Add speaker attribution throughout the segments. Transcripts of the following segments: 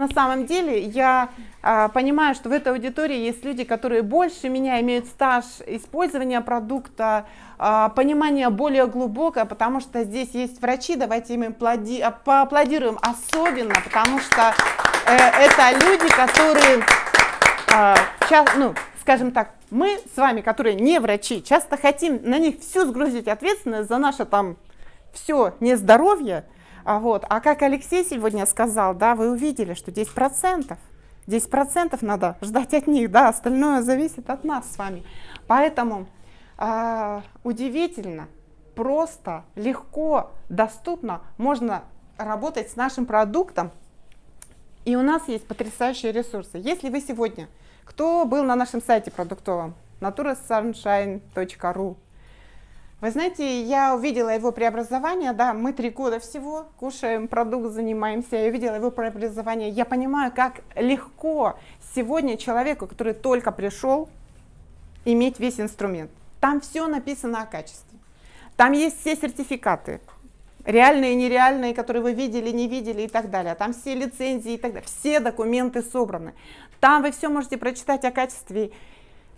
Speaker 1: На самом деле я а, понимаю, что в этой аудитории есть люди, которые больше меня имеют стаж использования продукта, а, понимание более глубокое, потому что здесь есть врачи, давайте им аплоди, а, поаплодируем особенно, потому что э, это люди, которые, э, ча, ну, скажем так, мы с вами, которые не врачи, часто хотим на них всю сгрузить ответственность за наше там все нездоровье, а, вот. а как Алексей сегодня сказал, да, вы увидели, что 10%, 10% надо ждать от них, да, остальное зависит от нас с вами. Поэтому э, удивительно, просто, легко, доступно можно работать с нашим продуктом. И у нас есть потрясающие ресурсы. Если вы сегодня, кто был на нашем сайте продуктовом, naturasunshine.ru, вы знаете, я увидела его преобразование, да, мы три года всего кушаем продукт, занимаемся, я увидела его преобразование, я понимаю, как легко сегодня человеку, который только пришел, иметь весь инструмент. Там все написано о качестве, там есть все сертификаты, реальные и нереальные, которые вы видели, не видели и так далее. Там все лицензии и так далее, все документы собраны. Там вы все можете прочитать о качестве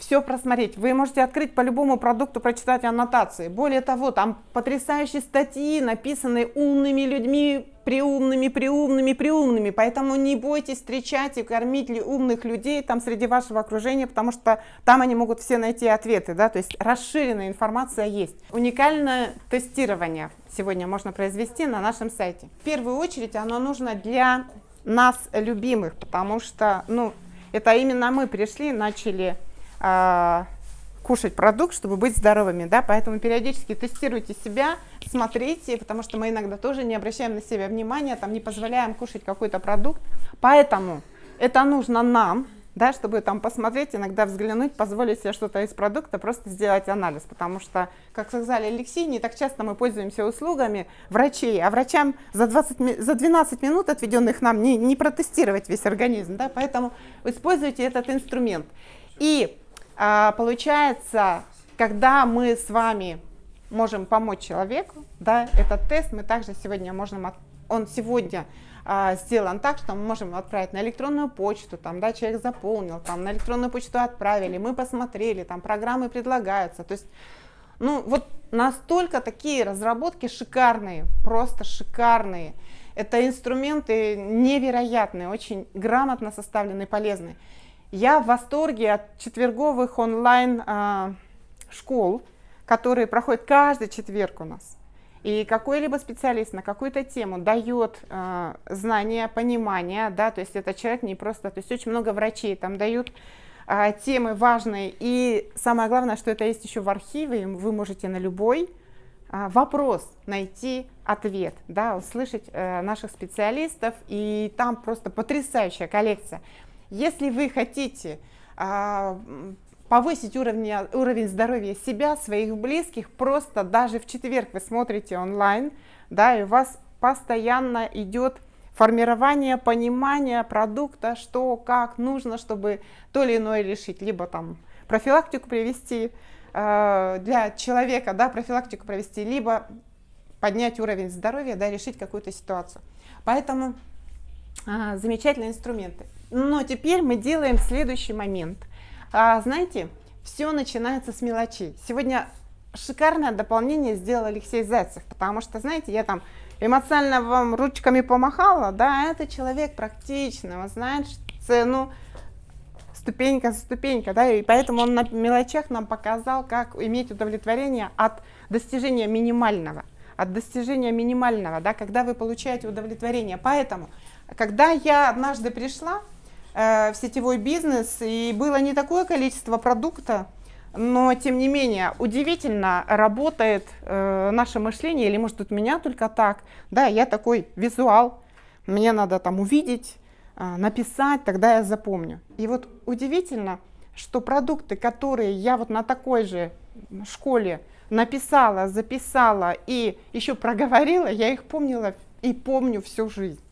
Speaker 1: все просмотреть. Вы можете открыть по любому продукту, прочитать аннотации. Более того, там потрясающие статьи, написанные умными людьми, приумными, приумными, приумными. Поэтому не бойтесь встречать и кормить ли умных людей там среди вашего окружения, потому что там они могут все найти ответы. Да? То есть расширенная информация есть. Уникальное тестирование сегодня можно произвести на нашем сайте. В первую очередь оно нужно для нас любимых, потому что ну, это именно мы пришли, начали кушать продукт, чтобы быть здоровыми, да, поэтому периодически тестируйте себя, смотрите, потому что мы иногда тоже не обращаем на себя внимания, там не позволяем кушать какой-то продукт, поэтому это нужно нам, да, чтобы там посмотреть, иногда взглянуть, позволить себе что-то из продукта, просто сделать анализ, потому что, как сказали Алексей, не так часто мы пользуемся услугами врачей, а врачам за, 20, за 12 минут, отведенных нам, не, не протестировать весь организм, да, поэтому используйте этот инструмент. И а, получается, когда мы с вами можем помочь человеку, да, этот тест мы также сегодня можем, от, он сегодня а, сделан так, что мы можем отправить на электронную почту, там, да, человек заполнил, там, на электронную почту отправили, мы посмотрели, там, программы предлагаются, то есть, ну, вот настолько такие разработки шикарные, просто шикарные, это инструменты невероятные, очень грамотно составленные, полезные. Я в восторге от четверговых онлайн а, которые проходят каждый четверг у нас. И какой-либо специалист на какую-то тему дает э, знания, понимание, да, то есть это человек не просто, то есть очень много врачей там дают э, темы важные, и самое главное, что это есть еще в архиве, вы можете на любой э, вопрос найти ответ, да, услышать э, наших специалистов, и там просто потрясающая коллекция. Если вы хотите а, повысить уровень, уровень здоровья себя, своих близких, просто даже в четверг вы смотрите онлайн, да, и у вас постоянно идет формирование понимания продукта, что, как нужно, чтобы то или иное решить, либо там профилактику привести э, для человека, да, профилактику провести, либо поднять уровень здоровья, да, решить какую-то ситуацию. Поэтому э, замечательные инструменты. Но теперь мы делаем следующий момент. А, знаете, все начинается с мелочей. Сегодня шикарное дополнение сделал Алексей Зайцев, потому что, знаете, я там эмоционально вам ручками помахала, да, это человек практичный, он знает цену ступенька за ступенька, да, и поэтому он на мелочах нам показал, как иметь удовлетворение от достижения минимального, от достижения минимального, да, когда вы получаете удовлетворение. Поэтому, когда я однажды пришла, Э, в сетевой бизнес, и было не такое количество продукта, но тем не менее удивительно работает э, наше мышление, или может у меня только так, да, я такой визуал, мне надо там увидеть, э, написать, тогда я запомню. И вот удивительно, что продукты, которые я вот на такой же школе написала, записала и еще проговорила, я их помнила и помню всю жизнь.